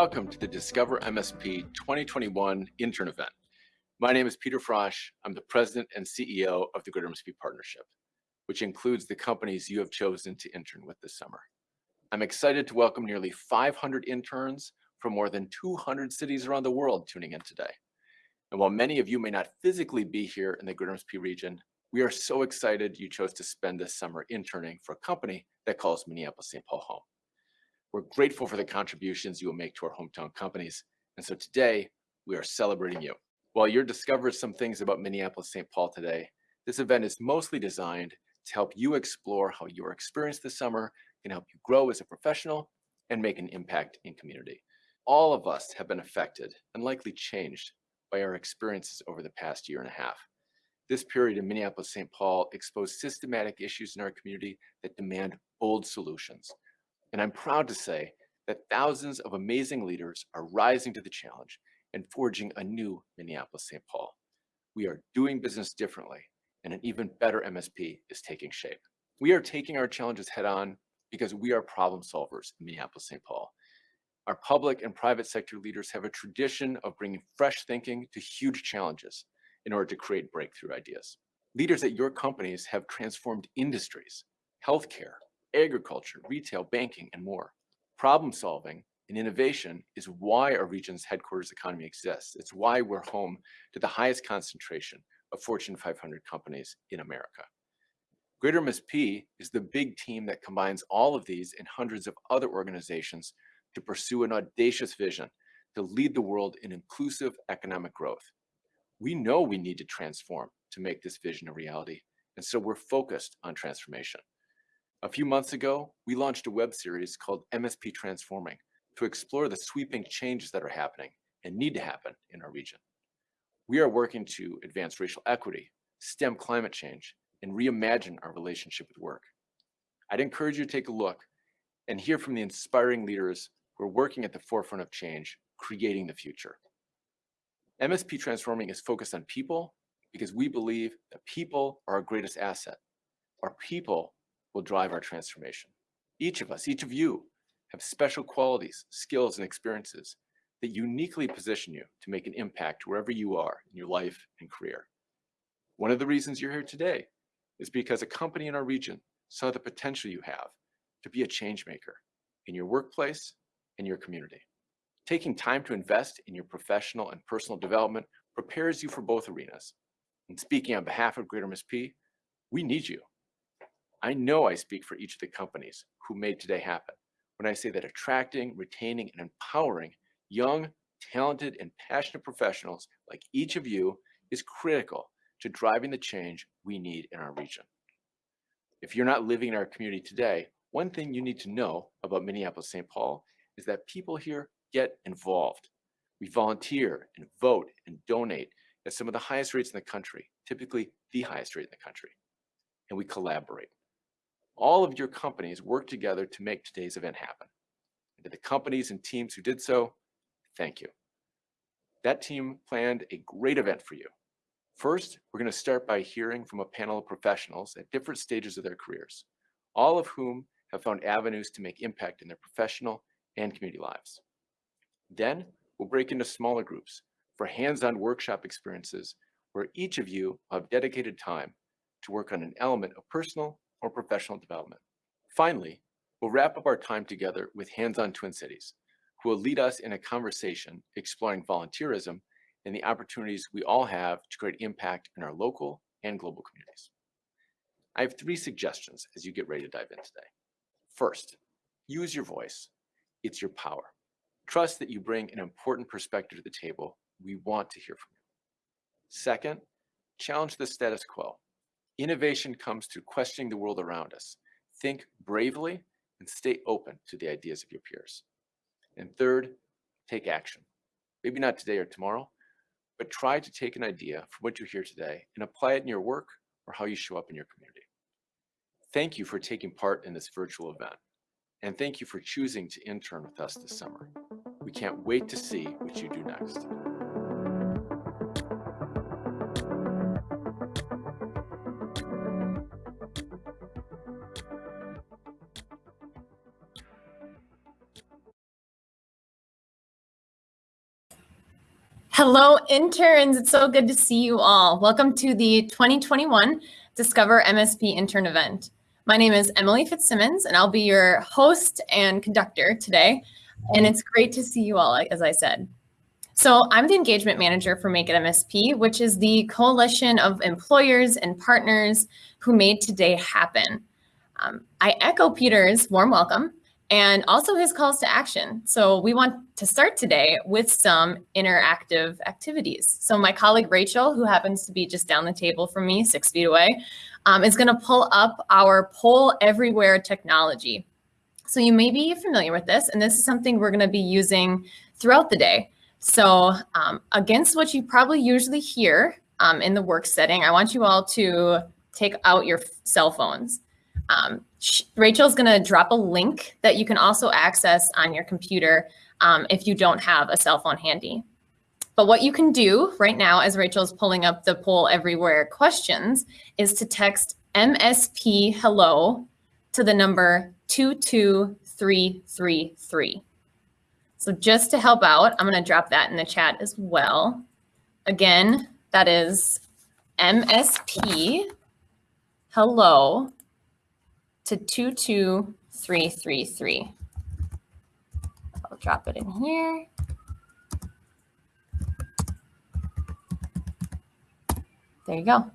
Welcome to the Discover MSP 2021 intern event. My name is Peter Frosch. I'm the president and CEO of the Greater MSP Partnership, which includes the companies you have chosen to intern with this summer. I'm excited to welcome nearly 500 interns from more than 200 cities around the world tuning in today. And while many of you may not physically be here in the Greater MSP region, we are so excited you chose to spend this summer interning for a company that calls Minneapolis-St. Paul home. We're grateful for the contributions you will make to our hometown companies. And so today, we are celebrating you. While you're discovering some things about Minneapolis-St. Paul today, this event is mostly designed to help you explore how your experience this summer can help you grow as a professional and make an impact in community. All of us have been affected and likely changed by our experiences over the past year and a half. This period in Minneapolis-St. Paul exposed systematic issues in our community that demand bold solutions. And I'm proud to say that thousands of amazing leaders are rising to the challenge and forging a new Minneapolis-St. Paul. We are doing business differently and an even better MSP is taking shape. We are taking our challenges head on because we are problem solvers in Minneapolis-St. Paul. Our public and private sector leaders have a tradition of bringing fresh thinking to huge challenges in order to create breakthrough ideas. Leaders at your companies have transformed industries, healthcare, agriculture, retail, banking, and more. Problem solving and innovation is why our region's headquarters economy exists. It's why we're home to the highest concentration of Fortune 500 companies in America. Greater MSP is the big team that combines all of these and hundreds of other organizations to pursue an audacious vision to lead the world in inclusive economic growth. We know we need to transform to make this vision a reality, and so we're focused on transformation. A few months ago, we launched a web series called MSP Transforming to explore the sweeping changes that are happening and need to happen in our region. We are working to advance racial equity, stem climate change, and reimagine our relationship with work. I'd encourage you to take a look and hear from the inspiring leaders who are working at the forefront of change, creating the future. MSP Transforming is focused on people because we believe that people are our greatest asset. Our people will drive our transformation. Each of us, each of you, have special qualities, skills, and experiences that uniquely position you to make an impact wherever you are in your life and career. One of the reasons you're here today is because a company in our region saw the potential you have to be a change maker in your workplace and your community. Taking time to invest in your professional and personal development prepares you for both arenas. And speaking on behalf of Greater MSP, we need you. I know I speak for each of the companies who made today happen when I say that attracting, retaining, and empowering young, talented, and passionate professionals like each of you is critical to driving the change we need in our region. If you're not living in our community today, one thing you need to know about Minneapolis-St. Paul is that people here get involved. We volunteer and vote and donate at some of the highest rates in the country, typically the highest rate in the country. And we collaborate all of your companies work together to make today's event happen. And to the companies and teams who did so, thank you. That team planned a great event for you. First, we're going to start by hearing from a panel of professionals at different stages of their careers, all of whom have found avenues to make impact in their professional and community lives. Then we'll break into smaller groups for hands-on workshop experiences where each of you will have dedicated time to work on an element of personal or professional development. Finally, we'll wrap up our time together with Hands-on Twin Cities, who will lead us in a conversation exploring volunteerism and the opportunities we all have to create impact in our local and global communities. I have three suggestions as you get ready to dive in today. First, Use your voice. It's your power. Trust that you bring an important perspective to the table. We want to hear from you. Second, challenge the status quo. Innovation comes through questioning the world around us. Think bravely and stay open to the ideas of your peers. And third, take action. Maybe not today or tomorrow, but try to take an idea from what you hear today and apply it in your work or how you show up in your community. Thank you for taking part in this virtual event. And thank you for choosing to intern with us this summer. We can't wait to see what you do next. Hello, interns. It's so good to see you all. Welcome to the 2021 Discover MSP intern event. My name is Emily Fitzsimmons, and I'll be your host and conductor today. And it's great to see you all, as I said. So I'm the engagement manager for Make It MSP, which is the coalition of employers and partners who made today happen. Um, I echo Peter's warm welcome and also his calls to action. So we want to start today with some interactive activities. So my colleague Rachel, who happens to be just down the table from me, six feet away, um, is gonna pull up our Poll Everywhere technology. So you may be familiar with this, and this is something we're gonna be using throughout the day. So um, against what you probably usually hear um, in the work setting, I want you all to take out your cell phones. Um, Rachel's going to drop a link that you can also access on your computer um, if you don't have a cell phone handy. But what you can do right now, as Rachel's pulling up the poll everywhere questions, is to text MSP hello to the number 22333. So just to help out, I'm going to drop that in the chat as well. Again, that is MSP hello to 22333. I'll drop it in here. There you go.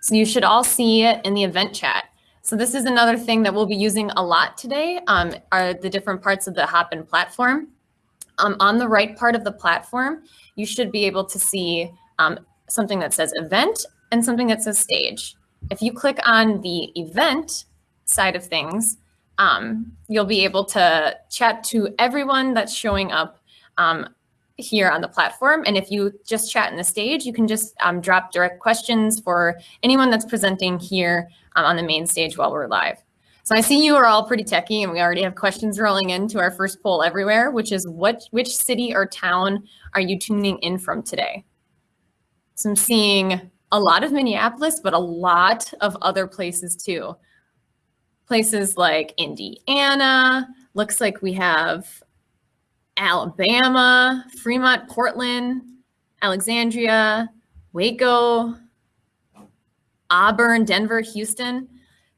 So you should all see it in the event chat. So this is another thing that we'll be using a lot today um, are the different parts of the Hopin platform. Um, on the right part of the platform, you should be able to see um, something that says event and something that says stage. If you click on the event side of things, um, you'll be able to chat to everyone that's showing up um, here on the platform. And if you just chat in the stage, you can just um, drop direct questions for anyone that's presenting here um, on the main stage while we're live. So I see you are all pretty techy and we already have questions rolling into our first poll everywhere, which is what which city or town are you tuning in from today? So I'm seeing a lot of Minneapolis, but a lot of other places too. Places like Indiana, looks like we have Alabama, Fremont, Portland, Alexandria, Waco, Auburn, Denver, Houston.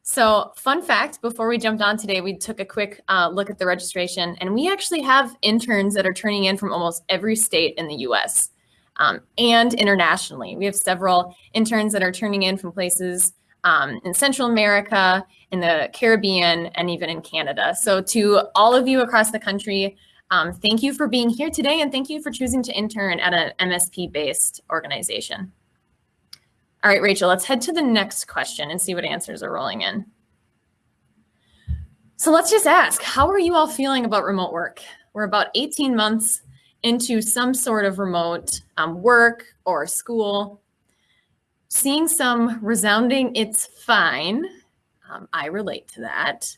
So fun fact, before we jumped on today, we took a quick uh, look at the registration and we actually have interns that are turning in from almost every state in the US um, and internationally. We have several interns that are turning in from places um, in Central America, in the Caribbean, and even in Canada. So to all of you across the country, um, thank you for being here today and thank you for choosing to intern at an MSP-based organization. All right, Rachel, let's head to the next question and see what answers are rolling in. So let's just ask, how are you all feeling about remote work? We're about 18 months into some sort of remote um, work or school. Seeing some resounding, it's fine. Um, I relate to that.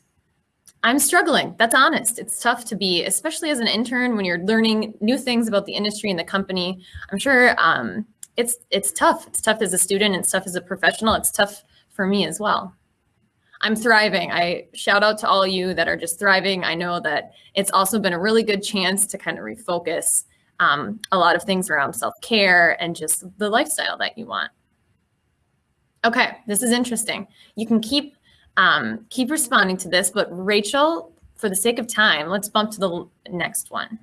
I'm struggling. That's honest. It's tough to be, especially as an intern when you're learning new things about the industry and the company. I'm sure um, it's it's tough. It's tough as a student. It's tough as a professional. It's tough for me as well. I'm thriving. I shout out to all you that are just thriving. I know that it's also been a really good chance to kind of refocus um, a lot of things around self-care and just the lifestyle that you want. Okay, this is interesting. You can keep um, keep responding to this, but Rachel, for the sake of time, let's bump to the next one.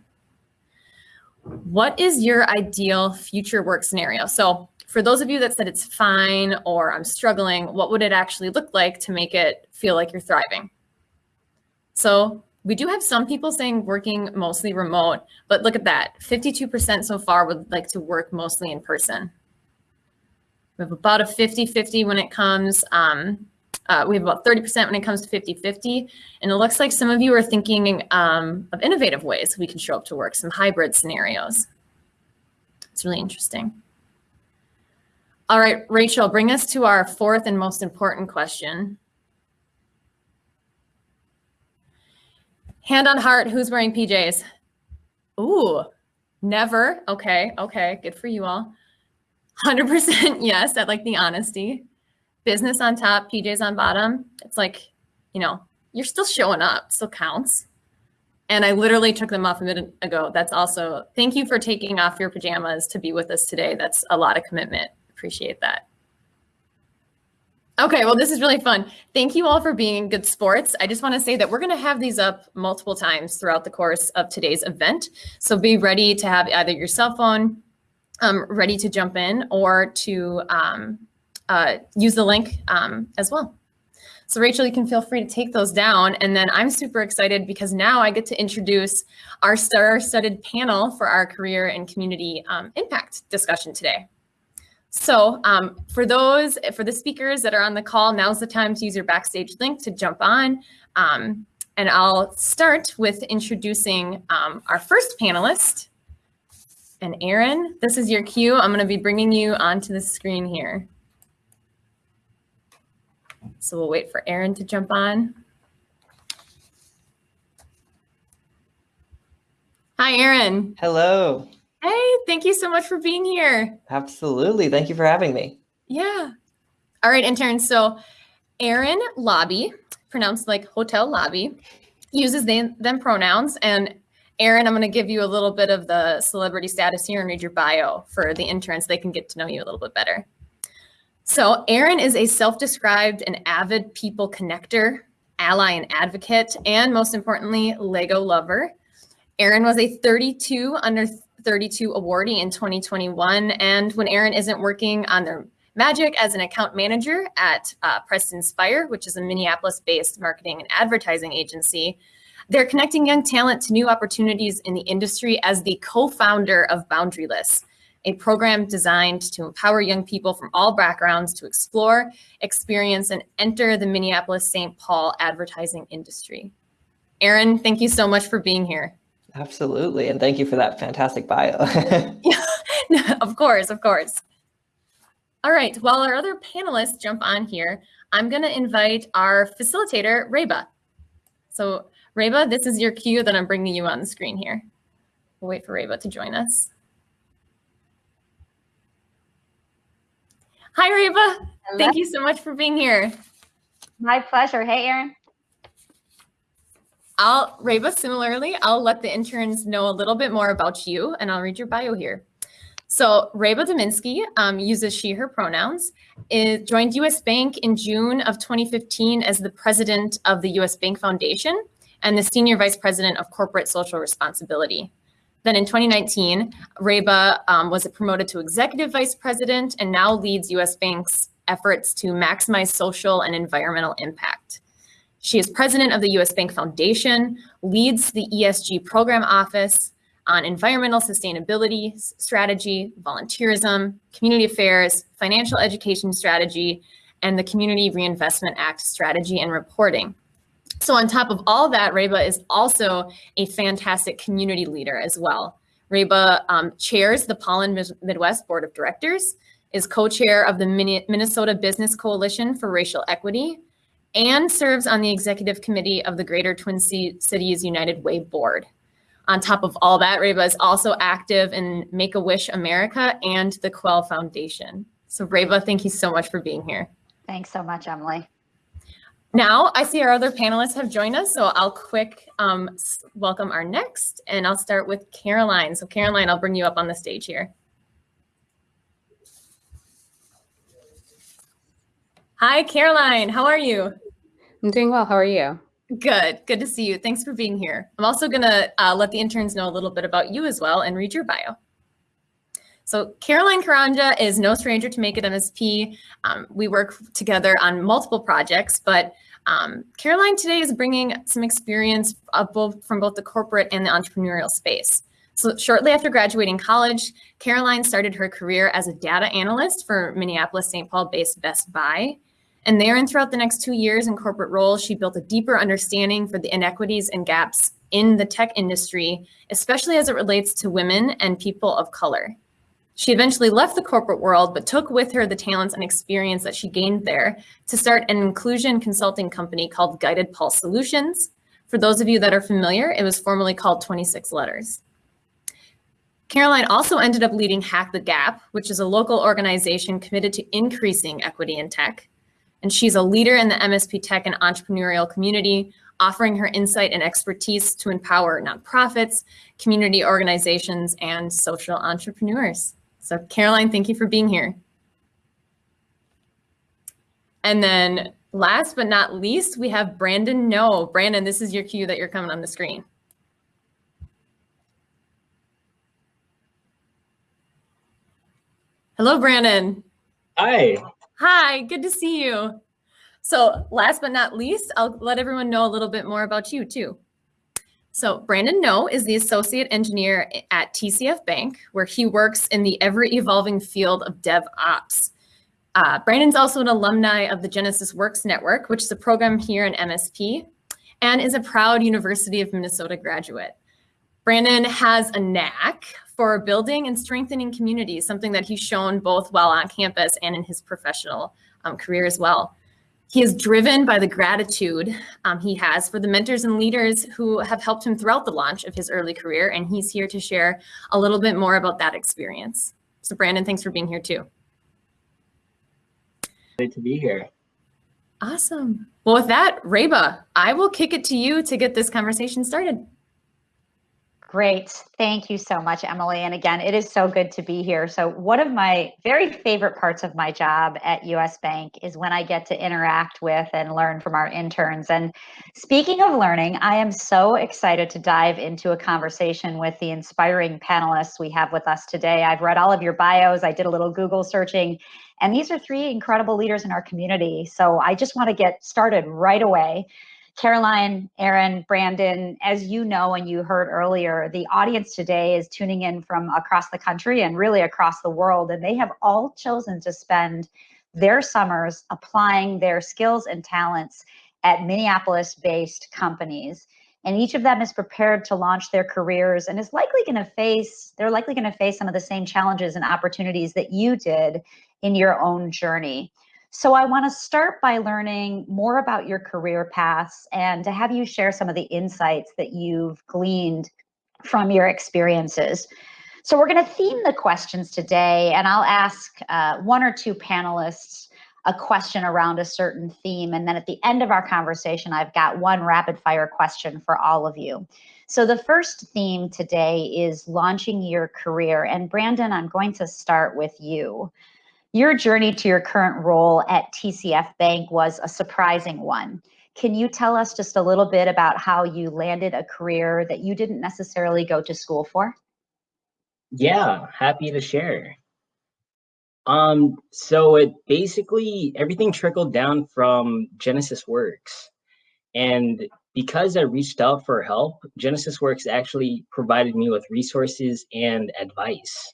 What is your ideal future work scenario? So for those of you that said it's fine or I'm struggling, what would it actually look like to make it feel like you're thriving? So we do have some people saying working mostly remote, but look at that. 52% so far would like to work mostly in person. We have about a 50-50 when it comes, um, uh, we have about 30% when it comes to 50-50. And it looks like some of you are thinking um, of innovative ways we can show up to work, some hybrid scenarios. It's really interesting. All right, Rachel, bring us to our fourth and most important question. Hand on heart, who's wearing PJs? Ooh, never. Okay, okay, good for you all. 100% yes, I like the honesty. Business on top, PJs on bottom. It's like, you know, you're still showing up, still counts. And I literally took them off a minute ago. That's also, thank you for taking off your pajamas to be with us today. That's a lot of commitment. Appreciate that. Okay, well, this is really fun. Thank you all for being good sports. I just want to say that we're going to have these up multiple times throughout the course of today's event. So be ready to have either your cell phone um, ready to jump in or to um, uh, use the link um, as well. So Rachel, you can feel free to take those down. And then I'm super excited because now I get to introduce our star-studded panel for our career and community um, impact discussion today. So um, for those, for the speakers that are on the call, now's the time to use your backstage link to jump on. Um, and I'll start with introducing um, our first panelist. And Aaron, this is your cue. I'm gonna be bringing you onto the screen here. So we'll wait for Aaron to jump on. Hi, Aaron. Hello. Hey, thank you so much for being here. Absolutely. Thank you for having me. Yeah. All right, interns. So Aaron Lobby, pronounced like hotel lobby, uses they, them pronouns. And Aaron, I'm going to give you a little bit of the celebrity status here and read your bio for the interns. So they can get to know you a little bit better. So Aaron is a self-described and avid people connector, ally and advocate, and most importantly, Lego lover. Aaron was a 32 under 32 awardee in 2021. And when Aaron isn't working on their magic as an account manager at uh, Preston Spire, which is a Minneapolis-based marketing and advertising agency, they're connecting young talent to new opportunities in the industry as the co-founder of Boundaryless, a program designed to empower young people from all backgrounds to explore, experience, and enter the Minneapolis-St. Paul advertising industry. Aaron, thank you so much for being here. Absolutely. And thank you for that fantastic bio. yeah, of course, of course. All right, while our other panelists jump on here, I'm going to invite our facilitator, Reba. So Reba, this is your cue that I'm bringing you on the screen here. We'll wait for Reba to join us. Hi, Reba. Hello. Thank you so much for being here. My pleasure. Hey, Aaron. I'll, Reba, similarly, I'll let the interns know a little bit more about you and I'll read your bio here. So Reba Dominski um, uses she, her pronouns, it joined US Bank in June of 2015 as the president of the US Bank Foundation and the senior vice president of corporate social responsibility. Then in 2019, Reba um, was promoted to executive vice president and now leads US Bank's efforts to maximize social and environmental impact. She is president of the US Bank Foundation, leads the ESG program office on environmental sustainability strategy, volunteerism, community affairs, financial education strategy, and the Community Reinvestment Act strategy and reporting. So on top of all that, Reba is also a fantastic community leader as well. Reba um, chairs the Pollen Midwest Board of Directors, is co-chair of the Minnesota Business Coalition for Racial Equity, and serves on the executive committee of the Greater Twin Cities United Way Board. On top of all that, Reba is also active in Make-A-Wish America and the Quell Foundation. So Reba, thank you so much for being here. Thanks so much, Emily. Now I see our other panelists have joined us, so I'll quick um, welcome our next, and I'll start with Caroline. So Caroline, I'll bring you up on the stage here. Hi, Caroline. How are you? I'm doing well. How are you? Good. Good to see you. Thanks for being here. I'm also going to uh, let the interns know a little bit about you as well and read your bio. So Caroline Karanja is no stranger to Make It MSP. Um, we work together on multiple projects, but um, Caroline today is bringing some experience both from both the corporate and the entrepreneurial space. So shortly after graduating college, Caroline started her career as a data analyst for Minneapolis-St. Paul-based Best Buy. And there and throughout the next two years in corporate roles, she built a deeper understanding for the inequities and gaps in the tech industry, especially as it relates to women and people of color. She eventually left the corporate world, but took with her the talents and experience that she gained there to start an inclusion consulting company called Guided Pulse Solutions. For those of you that are familiar, it was formerly called 26 Letters. Caroline also ended up leading Hack the Gap, which is a local organization committed to increasing equity in tech. And she's a leader in the MSP tech and entrepreneurial community, offering her insight and expertise to empower nonprofits, community organizations, and social entrepreneurs. So Caroline, thank you for being here. And then last but not least, we have Brandon No. Brandon, this is your cue that you're coming on the screen. Hello, Brandon. Hi. Hi, good to see you. So last but not least, I'll let everyone know a little bit more about you too. So Brandon No is the associate engineer at TCF Bank, where he works in the ever evolving field of DevOps. Uh, Brandon's also an alumni of the Genesis Works Network, which is a program here in MSP, and is a proud University of Minnesota graduate. Brandon has a knack for building and strengthening communities, something that he's shown both while on campus and in his professional um, career as well. He is driven by the gratitude um, he has for the mentors and leaders who have helped him throughout the launch of his early career, and he's here to share a little bit more about that experience. So Brandon, thanks for being here too. Great to be here. Awesome. Well, with that, Reba, I will kick it to you to get this conversation started. Great. Thank you so much, Emily. And again, it is so good to be here. So, one of my very favorite parts of my job at US Bank is when I get to interact with and learn from our interns. And speaking of learning, I am so excited to dive into a conversation with the inspiring panelists we have with us today. I've read all of your bios, I did a little Google searching, and these are three incredible leaders in our community. So, I just want to get started right away. Caroline, Aaron, Brandon, as you know and you heard earlier, the audience today is tuning in from across the country and really across the world, and they have all chosen to spend their summers applying their skills and talents at Minneapolis based companies. And each of them is prepared to launch their careers and is likely going to face, they're likely going to face some of the same challenges and opportunities that you did in your own journey. So I want to start by learning more about your career paths and to have you share some of the insights that you've gleaned from your experiences. So we're going to theme the questions today, and I'll ask uh, one or two panelists a question around a certain theme. And then at the end of our conversation, I've got one rapid fire question for all of you. So the first theme today is launching your career. And Brandon, I'm going to start with you. Your journey to your current role at TCF Bank was a surprising one. Can you tell us just a little bit about how you landed a career that you didn't necessarily go to school for? Yeah, happy to share. Um, so it basically everything trickled down from Genesis Works. And because I reached out for help, Genesis Works actually provided me with resources and advice.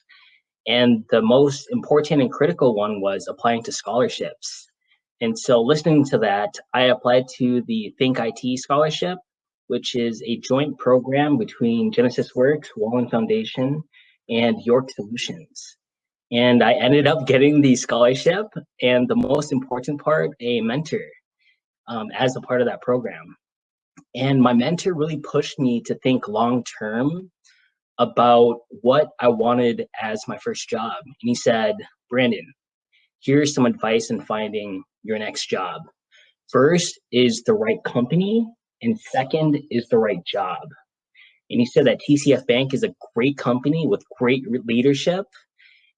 And the most important and critical one was applying to scholarships. And so listening to that, I applied to the Think IT Scholarship, which is a joint program between Genesis Works, Wallin Foundation, and York Solutions. And I ended up getting the scholarship and the most important part, a mentor um, as a part of that program. And my mentor really pushed me to think long term about what I wanted as my first job. And he said, Brandon, here's some advice in finding your next job. First is the right company, and second is the right job. And he said that TCF Bank is a great company with great leadership.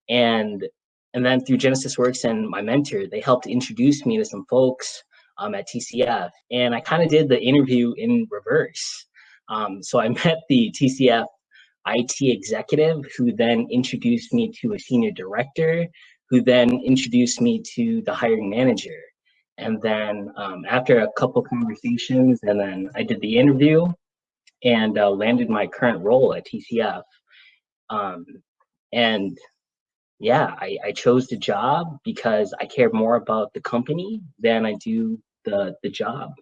And and then through Genesis Works and my mentor, they helped introduce me to some folks um, at TCF. And I kind of did the interview in reverse. Um, so I met the TCF IT executive who then introduced me to a senior director who then introduced me to the hiring manager. And then um, after a couple conversations, and then I did the interview and uh, landed my current role at TCF. Um, and yeah, I, I chose the job because I care more about the company than I do the the job.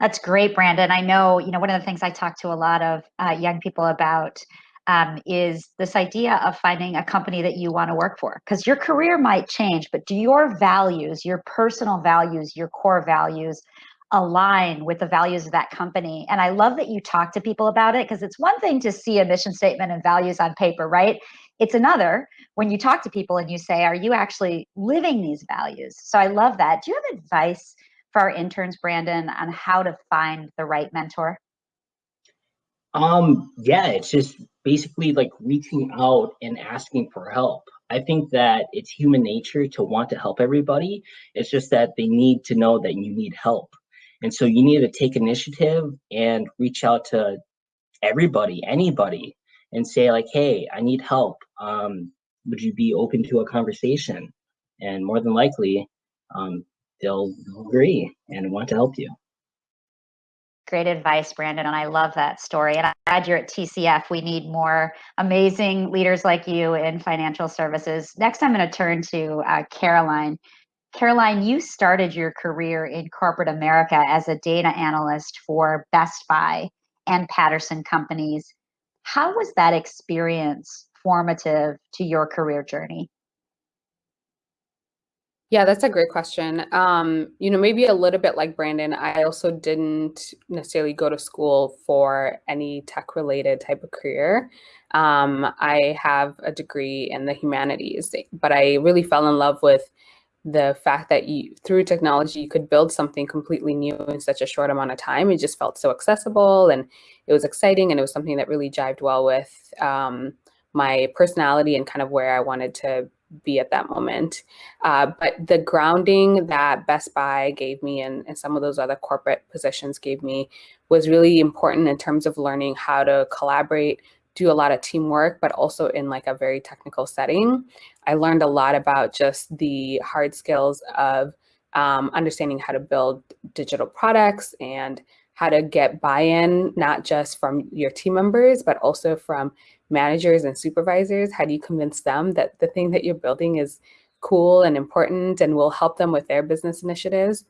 That's great, Brandon. I know, you know, one of the things I talk to a lot of uh, young people about um, is this idea of finding a company that you want to work for. Because your career might change, but do your values, your personal values, your core values align with the values of that company? And I love that you talk to people about it because it's one thing to see a mission statement and values on paper, right? It's another when you talk to people and you say, are you actually living these values? So I love that. Do you have advice for our interns, Brandon, on how to find the right mentor? Um, yeah, it's just basically like reaching out and asking for help. I think that it's human nature to want to help everybody. It's just that they need to know that you need help. And so you need to take initiative and reach out to everybody, anybody, and say like, hey, I need help. Um, would you be open to a conversation? And more than likely, um, they'll agree and want to help you. Great advice, Brandon, and I love that story. And I'm glad you're at TCF. We need more amazing leaders like you in financial services. Next, I'm going to turn to uh, Caroline. Caroline, you started your career in corporate America as a data analyst for Best Buy and Patterson companies. How was that experience formative to your career journey? Yeah, that's a great question. Um, you know, maybe a little bit like Brandon, I also didn't necessarily go to school for any tech related type of career. Um, I have a degree in the humanities, but I really fell in love with the fact that you, through technology, you could build something completely new in such a short amount of time. It just felt so accessible and it was exciting and it was something that really jived well with um, my personality and kind of where I wanted to be at that moment. Uh, but the grounding that Best Buy gave me and, and some of those other corporate positions gave me was really important in terms of learning how to collaborate, do a lot of teamwork, but also in like a very technical setting. I learned a lot about just the hard skills of um, understanding how to build digital products and how to get buy-in, not just from your team members, but also from managers and supervisors? How do you convince them that the thing that you're building is cool and important and will help them with their business initiatives?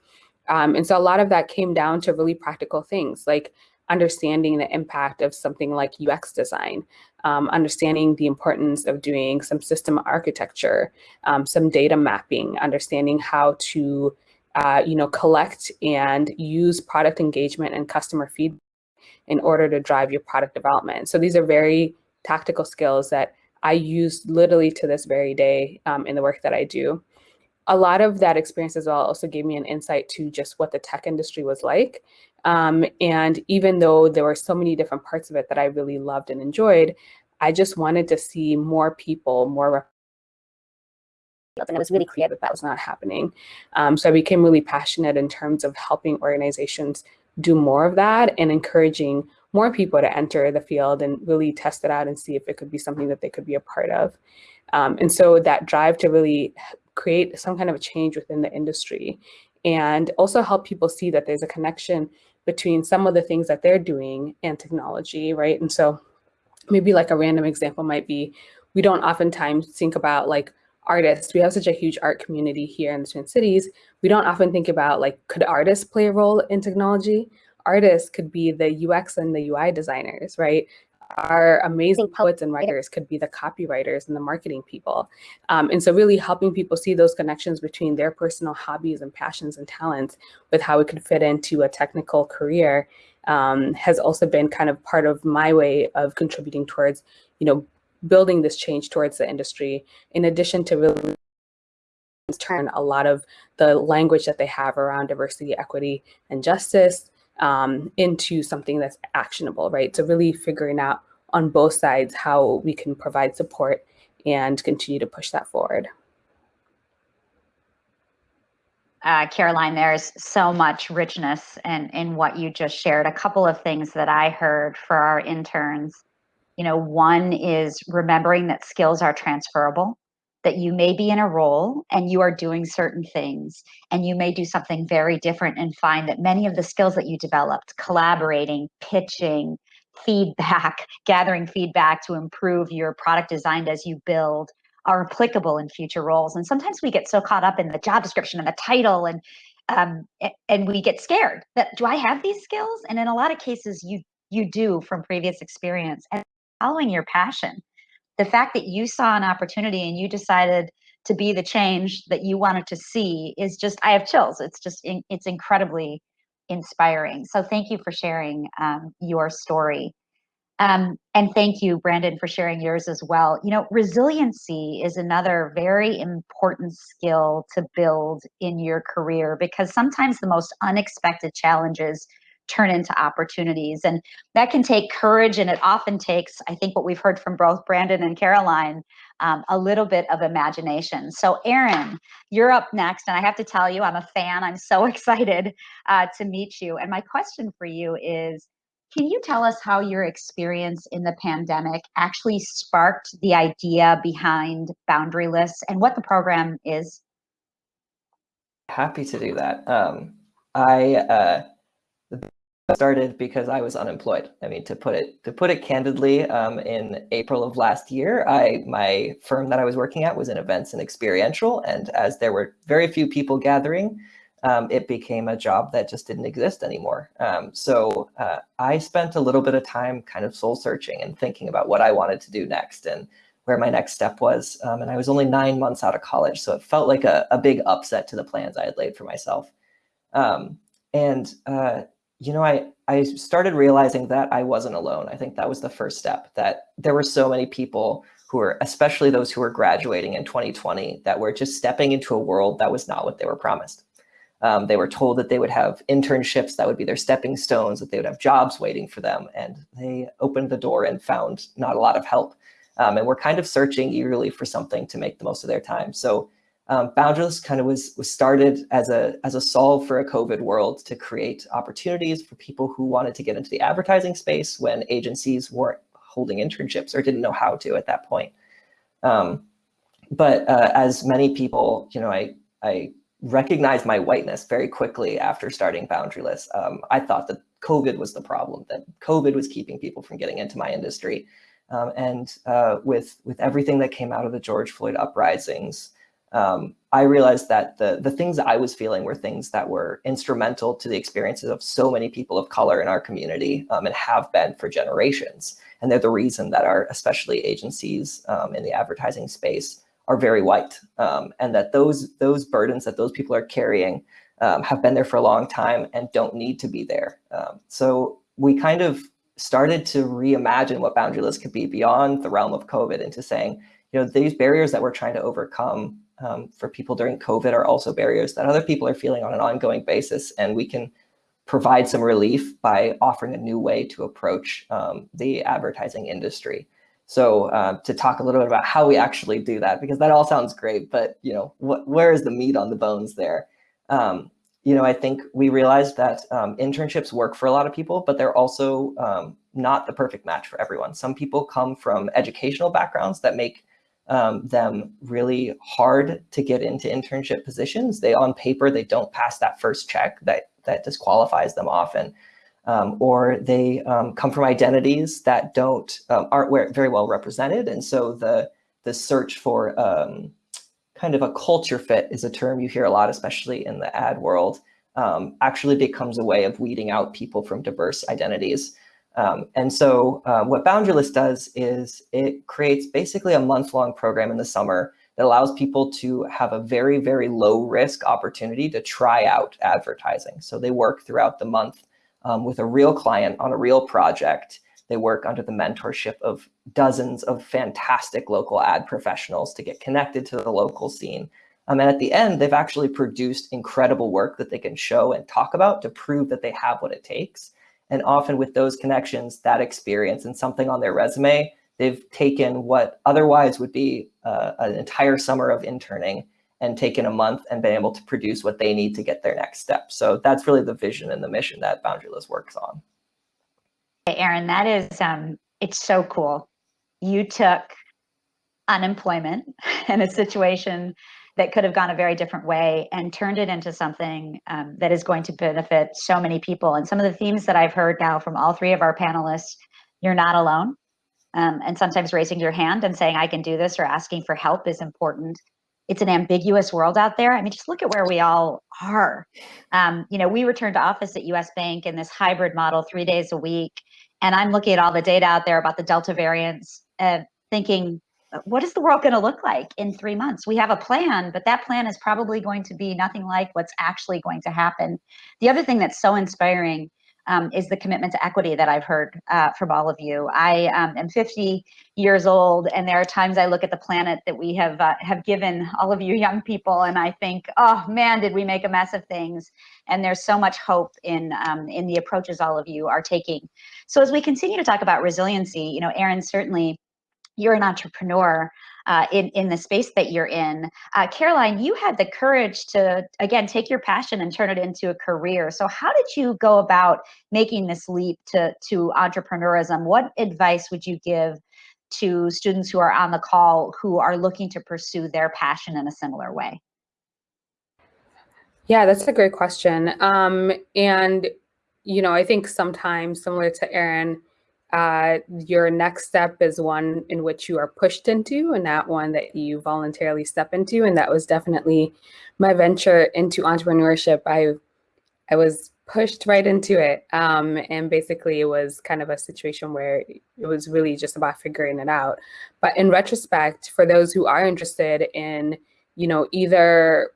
Um, and so a lot of that came down to really practical things like understanding the impact of something like UX design, um, understanding the importance of doing some system architecture, um, some data mapping, understanding how to uh, you know, collect and use product engagement and customer feedback in order to drive your product development. So these are very tactical skills that I use literally to this very day um, in the work that I do. A lot of that experience as well also gave me an insight to just what the tech industry was like. Um, and even though there were so many different parts of it that I really loved and enjoyed, I just wanted to see more people, more and it was really clear that that was not happening. Um, so I became really passionate in terms of helping organizations do more of that and encouraging more people to enter the field and really test it out and see if it could be something that they could be a part of. Um, and so that drive to really create some kind of a change within the industry and also help people see that there's a connection between some of the things that they're doing and technology, right? And so maybe like a random example might be, we don't oftentimes think about like artists. We have such a huge art community here in the Twin Cities. We don't often think about like, could artists play a role in technology? Artists could be the UX and the UI designers, right? Our amazing poets and writers could be the copywriters and the marketing people. Um, and so really helping people see those connections between their personal hobbies and passions and talents with how it could fit into a technical career um, has also been kind of part of my way of contributing towards, you know, building this change towards the industry, in addition to really turn a lot of the language that they have around diversity, equity, and justice um, into something that's actionable, right? So really figuring out on both sides how we can provide support and continue to push that forward. Uh, Caroline, there's so much richness in, in what you just shared. A couple of things that I heard for our interns You know, one is remembering that skills are transferable, that you may be in a role and you are doing certain things, and you may do something very different and find that many of the skills that you developed, collaborating, pitching, feedback, gathering feedback to improve your product designed as you build, are applicable in future roles. And sometimes we get so caught up in the job description and the title and um, and we get scared that do I have these skills? And in a lot of cases, you you do from previous experience and following your passion. The fact that you saw an opportunity and you decided to be the change that you wanted to see is just I have chills. It's just it's incredibly inspiring. So thank you for sharing um, your story. Um, and thank you, Brandon, for sharing yours as well. You know, resiliency is another very important skill to build in your career because sometimes the most unexpected challenges turn into opportunities. And that can take courage, and it often takes, I think, what we've heard from both Brandon and Caroline, um, a little bit of imagination. So, Aaron, you're up next. And I have to tell you, I'm a fan. I'm so excited uh, to meet you. And my question for you is can you tell us how your experience in the pandemic actually sparked the idea behind Boundaryless and what the program is? Happy to do that. Um, I uh, started because I was unemployed. I mean, to put it to put it candidly, um, in April of last year, I my firm that I was working at was in events and experiential, and as there were very few people gathering, um, it became a job that just didn't exist anymore. Um, so uh, I spent a little bit of time kind of soul searching and thinking about what I wanted to do next and where my next step was. Um, and I was only nine months out of college, so it felt like a, a big upset to the plans I had laid for myself. Um, and, uh, you know, I, I started realizing that I wasn't alone. I think that was the first step, that there were so many people who were, especially those who were graduating in 2020, that were just stepping into a world that was not what they were promised. Um, they were told that they would have internships that would be their stepping stones, that they would have jobs waiting for them. And they opened the door and found not a lot of help. Um, and were kind of searching eagerly for something to make the most of their time. So um, Boundaryless kind of was, was started as a, as a solve for a COVID world to create opportunities for people who wanted to get into the advertising space when agencies weren't holding internships or didn't know how to at that point. Um, but uh, as many people, you know, I, I recognized my whiteness very quickly after starting Boundaryless. Um, I thought that COVID was the problem, that COVID was keeping people from getting into my industry. Um, and uh, with, with everything that came out of the George Floyd uprisings, um, I realized that the, the things I was feeling were things that were instrumental to the experiences of so many people of color in our community um, and have been for generations. And they're the reason that our, especially agencies um, in the advertising space, are very white um, and that those those burdens that those people are carrying um, have been there for a long time and don't need to be there. Um, so we kind of started to reimagine what boundaryless could be beyond the realm of COVID into saying, you know, these barriers that we're trying to overcome um, for people during COVID are also barriers that other people are feeling on an ongoing basis. And we can provide some relief by offering a new way to approach um, the advertising industry. So uh, to talk a little bit about how we actually do that, because that all sounds great, but you know, what, where is the meat on the bones there? Um, you know, I think we realized that um, internships work for a lot of people, but they're also um, not the perfect match for everyone. Some people come from educational backgrounds that make um, them really hard to get into internship positions. They on paper, they don't pass that first check that, that disqualifies them often um, or they um, come from identities that don't um, aren't very well represented. And so the the search for um, kind of a culture fit is a term you hear a lot, especially in the ad world, um, actually becomes a way of weeding out people from diverse identities. Um, and so uh, what Boundaryless does is it creates basically a month-long program in the summer that allows people to have a very, very low risk opportunity to try out advertising. So they work throughout the month um, with a real client on a real project. They work under the mentorship of dozens of fantastic local ad professionals to get connected to the local scene. Um, and at the end, they've actually produced incredible work that they can show and talk about to prove that they have what it takes. And often with those connections, that experience and something on their resume, they've taken what otherwise would be uh, an entire summer of interning and taken a month and been able to produce what they need to get their next step. So that's really the vision and the mission that Boundaryless works on. Aaron, that is um, it's so cool. You took unemployment and a situation that could have gone a very different way and turned it into something um, that is going to benefit so many people. And some of the themes that I've heard now from all three of our panelists, you're not alone. Um, and sometimes raising your hand and saying, I can do this or asking for help is important. It's an ambiguous world out there. I mean, just look at where we all are. Um, you know, we returned to office at US Bank in this hybrid model, three days a week. And I'm looking at all the data out there about the Delta variants and thinking, what is the world going to look like in three months? We have a plan, but that plan is probably going to be nothing like what's actually going to happen. The other thing that's so inspiring um, is the commitment to equity that I've heard uh, from all of you. I um, am 50 years old, and there are times I look at the planet that we have uh, have given all of you young people, and I think, oh man, did we make a mess of things? And there's so much hope in um, in the approaches all of you are taking. So as we continue to talk about resiliency, you know, Aaron certainly you're an entrepreneur uh, in, in the space that you're in. Uh, Caroline, you had the courage to, again, take your passion and turn it into a career. So how did you go about making this leap to, to entrepreneurism? What advice would you give to students who are on the call who are looking to pursue their passion in a similar way? Yeah, that's a great question. Um, and, you know, I think sometimes similar to Aaron, uh, your next step is one in which you are pushed into and not one that you voluntarily step into. And that was definitely my venture into entrepreneurship. I, I was pushed right into it. Um, and basically it was kind of a situation where it was really just about figuring it out. But in retrospect, for those who are interested in, you know, either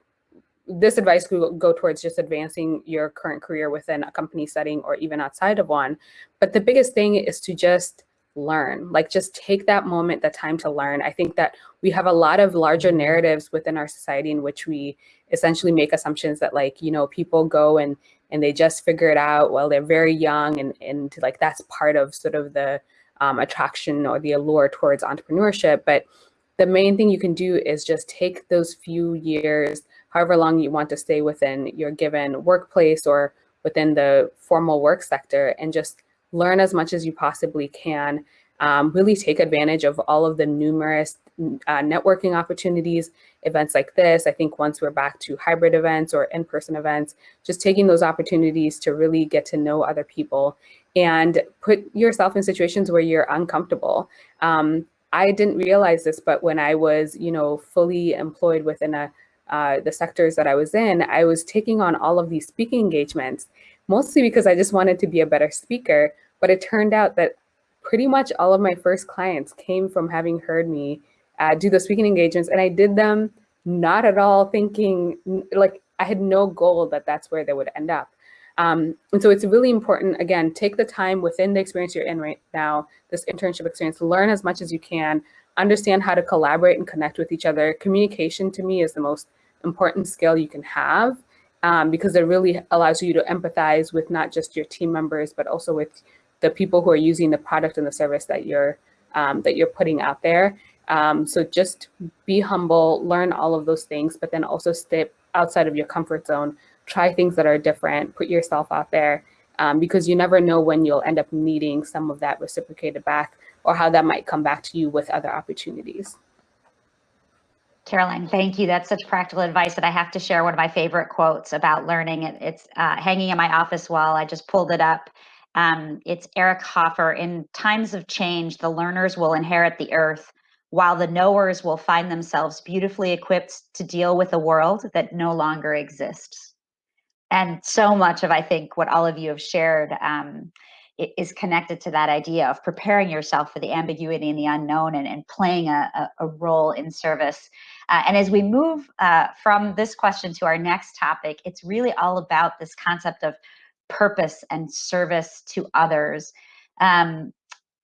this advice could go towards just advancing your current career within a company setting or even outside of one. But the biggest thing is to just learn, like just take that moment, that time to learn. I think that we have a lot of larger narratives within our society in which we essentially make assumptions that like, you know, people go and and they just figure it out while they're very young and, and like that's part of sort of the um, attraction or the allure towards entrepreneurship. But the main thing you can do is just take those few years however long you want to stay within your given workplace or within the formal work sector and just learn as much as you possibly can. Um, really take advantage of all of the numerous uh, networking opportunities, events like this. I think once we're back to hybrid events or in-person events, just taking those opportunities to really get to know other people and put yourself in situations where you're uncomfortable. Um, I didn't realize this, but when I was, you know, fully employed within a uh, the sectors that I was in, I was taking on all of these speaking engagements, mostly because I just wanted to be a better speaker. But it turned out that pretty much all of my first clients came from having heard me uh, do the speaking engagements. And I did them not at all thinking, like I had no goal that that's where they would end up. Um, and so it's really important, again, take the time within the experience you're in right now, this internship experience, learn as much as you can, understand how to collaborate and connect with each other. Communication to me is the most important skill you can have um, because it really allows you to empathize with not just your team members, but also with the people who are using the product and the service that you're um, that you're putting out there. Um, so just be humble, learn all of those things, but then also step outside of your comfort zone, try things that are different, put yourself out there, um, because you never know when you'll end up needing some of that reciprocated back or how that might come back to you with other opportunities. Caroline, thank you. That's such practical advice that I have to share one of my favorite quotes about learning. It, it's uh, hanging in my office wall. I just pulled it up. Um, it's Eric Hoffer. In times of change, the learners will inherit the earth, while the knowers will find themselves beautifully equipped to deal with a world that no longer exists. And so much of, I think, what all of you have shared um, is connected to that idea of preparing yourself for the ambiguity and the unknown and, and playing a, a, a role in service. Uh, and as we move uh, from this question to our next topic, it's really all about this concept of purpose and service to others. Um,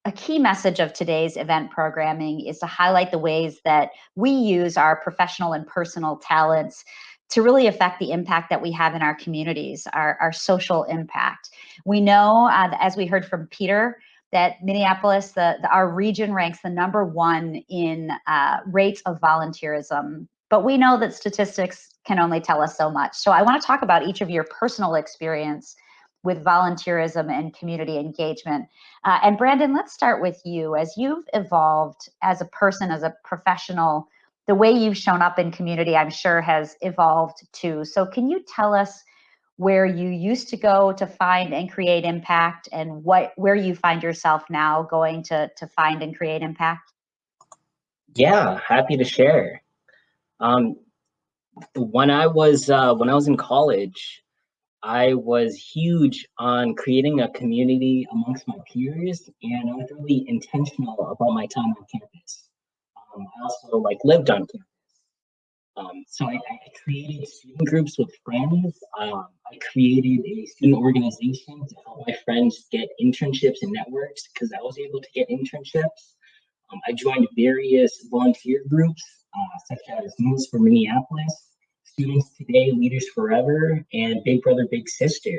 a key message of today's event programming is to highlight the ways that we use our professional and personal talents to really affect the impact that we have in our communities, our, our social impact. We know, uh, as we heard from Peter, that Minneapolis, the, the, our region ranks the number one in uh, rates of volunteerism. But we know that statistics can only tell us so much. So I want to talk about each of your personal experience with volunteerism and community engagement. Uh, and Brandon, let's start with you. As you've evolved as a person, as a professional, the way you've shown up in community, I'm sure, has evolved too. So, can you tell us where you used to go to find and create impact, and what where you find yourself now going to to find and create impact? Yeah, happy to share. Um, when I was uh, when I was in college, I was huge on creating a community amongst my peers, and I was really intentional about my time on campus. Um, I also like lived on campus, um, so I, I, created student groups with friends. Um, I created a student organization to help my friends get internships and networks because I was able to get internships. Um, I joined various volunteer groups, uh, such as Moves for Minneapolis, Students Today, Leaders Forever, and Big Brother, Big Sister.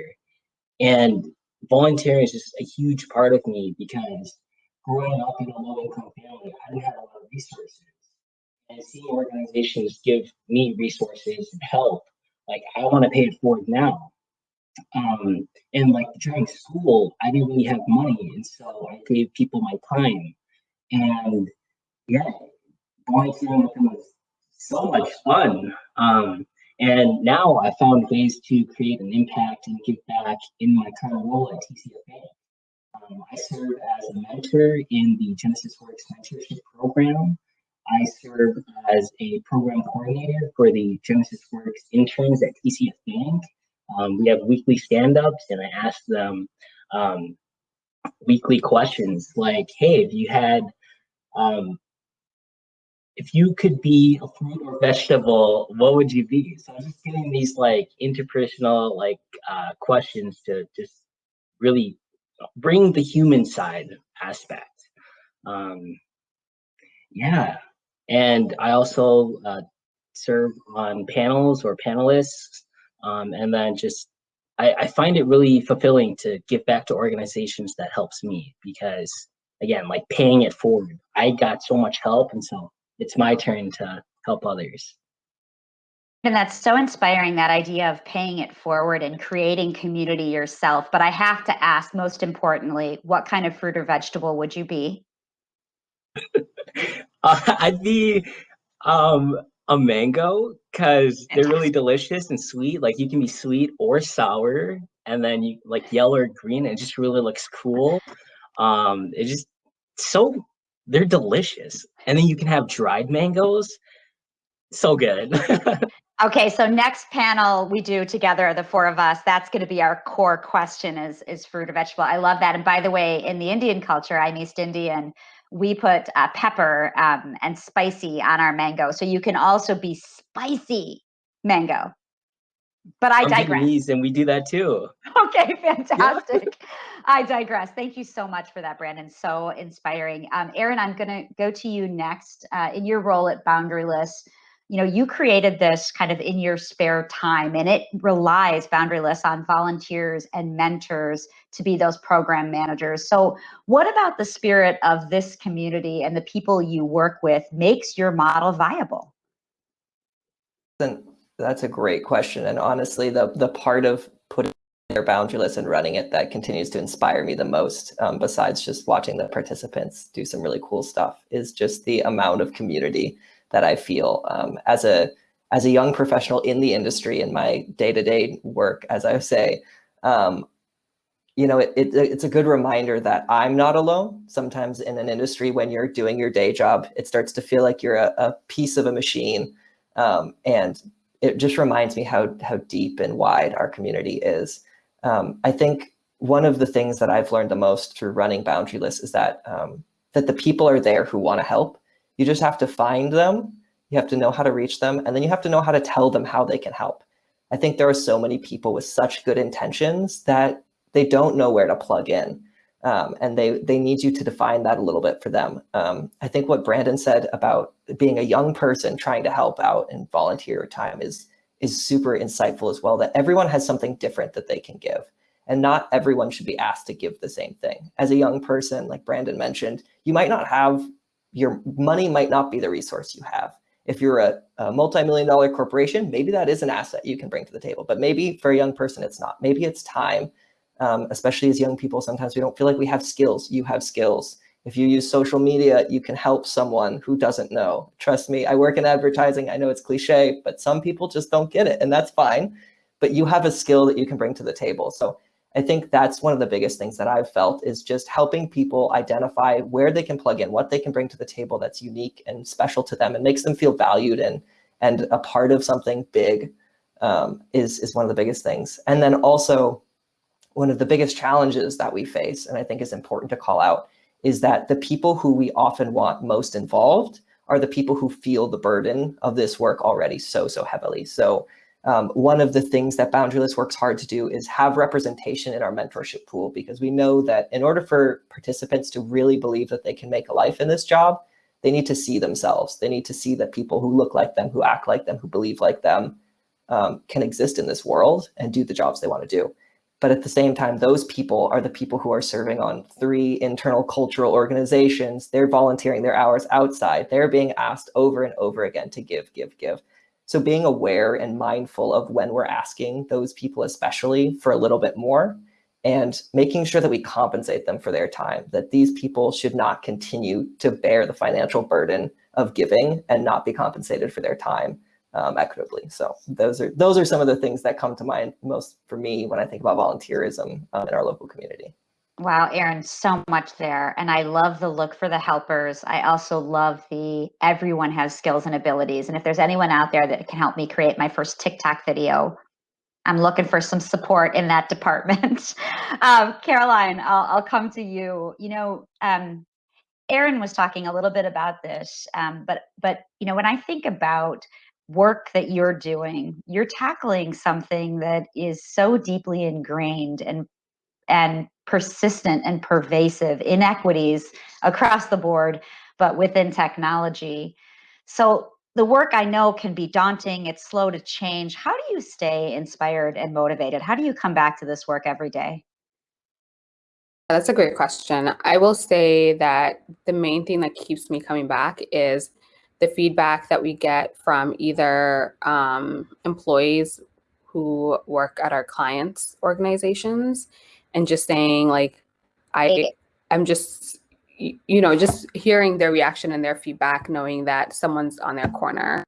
And volunteering is just a huge part of me because growing up in a low income family, I didn't have a lot resources. And seeing organizations give me resources and help, like I want to pay it forward now. Um, and like during school, I didn't really have money, and so I gave people my time. And yeah, going volunteering with them was so much fun. Um, and now I found ways to create an impact and give back in my current role at TCFA. Um, I serve as a mentor in the Genesis Works mentorship program. I serve as a program coordinator for the Genesis Works interns at TCF Bank. Um, we have weekly stand-ups and I ask them um, weekly questions like, hey, if you had um, if you could be a fruit or vegetable, what would you be? So I'm just getting these like interpersonal like uh, questions to just really bring the human side aspect. Um, yeah, and I also uh, serve on panels or panelists, um, and then just I, I find it really fulfilling to give back to organizations that helps me because again, like paying it forward. I got so much help, and so it's my turn to help others. And that's so inspiring that idea of paying it forward and creating community yourself. But I have to ask, most importantly, what kind of fruit or vegetable would you be? uh, I'd be um, a mango because they're really delicious and sweet. Like you can be sweet or sour, and then you like yellow or green. And it just really looks cool. Um, it just so they're delicious. And then you can have dried mangoes. So good. okay, so next panel we do together, the four of us, that's going to be our core question is, is fruit or vegetable. I love that. And by the way, in the Indian culture, I'm East Indian, we put uh, pepper um, and spicy on our mango. So you can also be spicy mango. But I I'm digress. And we do that too. Okay, fantastic. Yeah. I digress. Thank you so much for that, Brandon. So inspiring. Um, Aaron, I'm going to go to you next. Uh, in your role at Boundaryless, you know, you created this kind of in your spare time, and it relies Boundaryless on volunteers and mentors to be those program managers. So, what about the spirit of this community and the people you work with makes your model viable? Then that's a great question. And honestly, the, the part of putting their boundaryless and running it that continues to inspire me the most, um, besides just watching the participants do some really cool stuff, is just the amount of community that I feel um, as a as a young professional in the industry in my day-to-day -day work, as I say, um, you know, it, it, it's a good reminder that I'm not alone. Sometimes in an industry, when you're doing your day job, it starts to feel like you're a, a piece of a machine. Um, and it just reminds me how, how deep and wide our community is. Um, I think one of the things that I've learned the most through running Boundaryless is that, um, that the people are there who want to help. You just have to find them, you have to know how to reach them, and then you have to know how to tell them how they can help. I think there are so many people with such good intentions that they don't know where to plug in. Um, and they they need you to define that a little bit for them. Um, I think what Brandon said about being a young person trying to help out and volunteer time is is super insightful as well. That everyone has something different that they can give, and not everyone should be asked to give the same thing. As a young person, like Brandon mentioned, you might not have your money might not be the resource you have. If you're a, a multi-million dollar corporation, maybe that is an asset you can bring to the table. But maybe for a young person, it's not. Maybe it's time um, especially as young people, sometimes we don't feel like we have skills. You have skills. If you use social media, you can help someone who doesn't know. Trust me, I work in advertising. I know it's cliche, but some people just don't get it and that's fine. But you have a skill that you can bring to the table. So I think that's one of the biggest things that I've felt is just helping people identify where they can plug in, what they can bring to the table that's unique and special to them and makes them feel valued and, and a part of something big um, is, is one of the biggest things. And then also one of the biggest challenges that we face, and I think is important to call out, is that the people who we often want most involved are the people who feel the burden of this work already so, so heavily. So um, one of the things that Boundaryless works hard to do is have representation in our mentorship pool because we know that in order for participants to really believe that they can make a life in this job, they need to see themselves. They need to see that people who look like them, who act like them, who believe like them um, can exist in this world and do the jobs they want to do. But at the same time, those people are the people who are serving on three internal cultural organizations. They're volunteering their hours outside. They're being asked over and over again to give, give, give. So being aware and mindful of when we're asking those people, especially for a little bit more, and making sure that we compensate them for their time, that these people should not continue to bear the financial burden of giving and not be compensated for their time um, equitably. So those are those are some of the things that come to mind most for me when I think about volunteerism um, in our local community. Wow, Aaron, so much there. And I love the look for the helpers. I also love the everyone has skills and abilities. And if there's anyone out there that can help me create my first TikTok video, I'm looking for some support in that department. um, Caroline, I'll, I'll come to you. You know, um, Aaron was talking a little bit about this, um, but but you know, when I think about work that you're doing, you're tackling something that is so deeply ingrained and and persistent and pervasive inequities across the board, but within technology. So the work I know can be daunting, it's slow to change. How do you stay inspired and motivated? How do you come back to this work every day? That's a great question. I will say that the main thing that keeps me coming back is the feedback that we get from either um, employees who work at our clients' organizations and just saying like, I, I'm just, you know, just hearing their reaction and their feedback, knowing that someone's on their corner.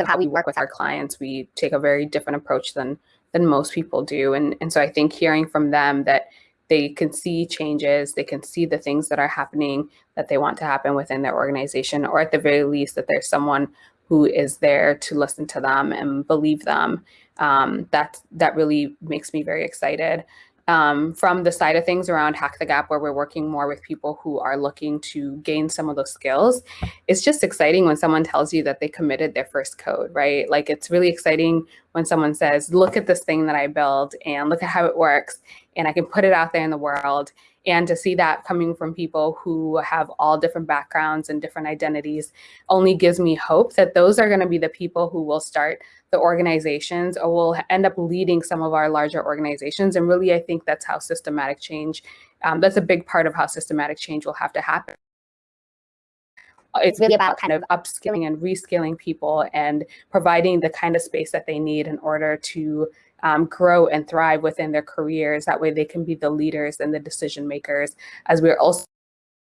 of how we work with our clients, we take a very different approach than than most people do. And, and so I think hearing from them that they can see changes, they can see the things that are happening that they want to happen within their organization, or at the very least that there's someone who is there to listen to them and believe them. Um, that, that really makes me very excited um, from the side of things around Hack the Gap, where we're working more with people who are looking to gain some of those skills, it's just exciting when someone tells you that they committed their first code, right? Like it's really exciting when someone says, look at this thing that I built and look at how it works and I can put it out there in the world. And to see that coming from people who have all different backgrounds and different identities only gives me hope that those are going to be the people who will start the organizations or will end up leading some of our larger organizations. And really, I think that's how systematic change, um, that's a big part of how systematic change will have to happen. It's really about kind of upskilling and reskilling people and providing the kind of space that they need in order to um, grow and thrive within their careers. That way they can be the leaders and the decision makers as we're also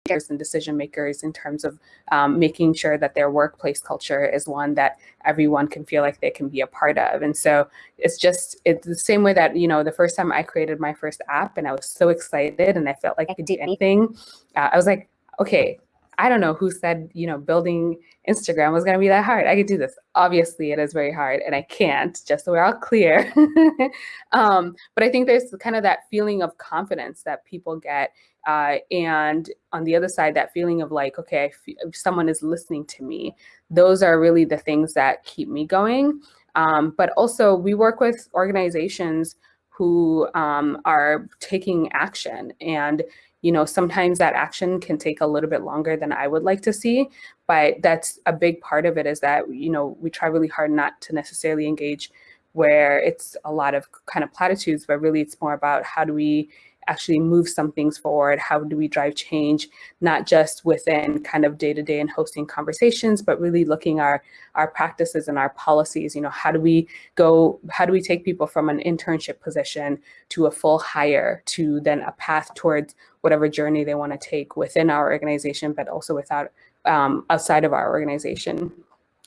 leaders and decision makers in terms of um, making sure that their workplace culture is one that everyone can feel like they can be a part of. And so it's just it's the same way that you know the first time I created my first app and I was so excited and I felt like I could do anything. Uh, I was like, okay, I don't know who said, you know, building Instagram was going to be that hard. I could do this. Obviously, it is very hard and I can't, just so we're all clear. um, but I think there's kind of that feeling of confidence that people get. Uh, and on the other side, that feeling of like, okay, someone is listening to me. Those are really the things that keep me going. Um, but also, we work with organizations who um, are taking action and you know, sometimes that action can take a little bit longer than I would like to see, but that's a big part of it is that, you know, we try really hard not to necessarily engage where it's a lot of kind of platitudes, but really it's more about how do we actually move some things forward? How do we drive change, not just within kind of day to day and hosting conversations, but really looking our our practices and our policies. You know, how do we go? How do we take people from an internship position to a full hire to then a path towards whatever journey they want to take within our organization, but also without um, outside of our organization.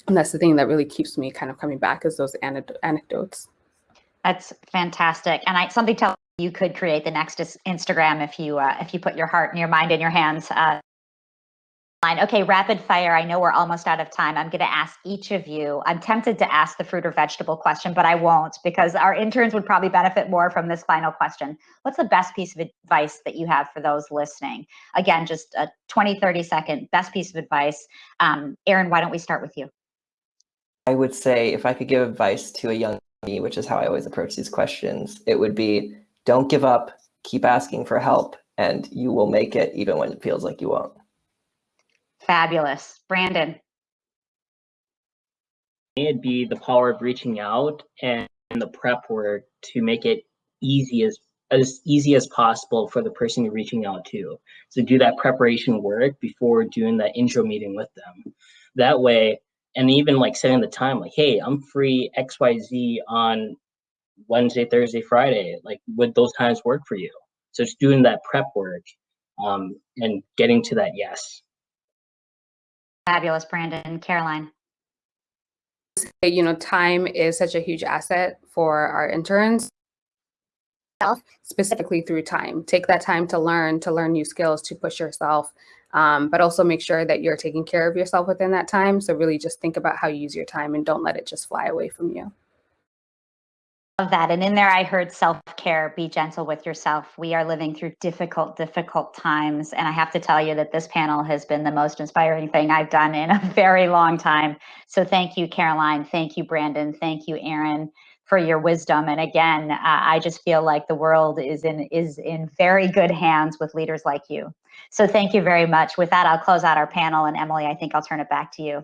And that's the thing that really keeps me kind of coming back is those anecdotes. That's fantastic. And I something tells you could create the next Instagram if you uh, if you put your heart and your mind in your hands. Uh, okay, rapid fire. I know we're almost out of time. I'm going to ask each of you. I'm tempted to ask the fruit or vegetable question, but I won't because our interns would probably benefit more from this final question. What's the best piece of advice that you have for those listening? Again, just a 20, 30 second best piece of advice. Um, Aaron, why don't we start with you? I would say if I could give advice to a young me, which is how I always approach these questions, it would be don't give up, keep asking for help, and you will make it even when it feels like you won't. Fabulous. Brandon. It'd be the power of reaching out and the prep work to make it easy as as easy as possible for the person you're reaching out to. So do that preparation work before doing that intro meeting with them. That way, and even like setting the time, like, hey, I'm free XYZ on Wednesday, Thursday, Friday. Like, would those times work for you? So it's doing that prep work um, and getting to that yes. Fabulous, Brandon. Caroline. You know, time is such a huge asset for our interns specifically through time. Take that time to learn, to learn new skills, to push yourself, um, but also make sure that you're taking care of yourself within that time. So really just think about how you use your time and don't let it just fly away from you. Love that. And in there, I heard self care, be gentle with yourself. We are living through difficult, difficult times. And I have to tell you that this panel has been the most inspiring thing I've done in a very long time. So thank you, Caroline. Thank you, Brandon. Thank you, Aaron for your wisdom. And again, uh, I just feel like the world is in is in very good hands with leaders like you. So thank you very much. With that, I'll close out our panel. And Emily, I think I'll turn it back to you.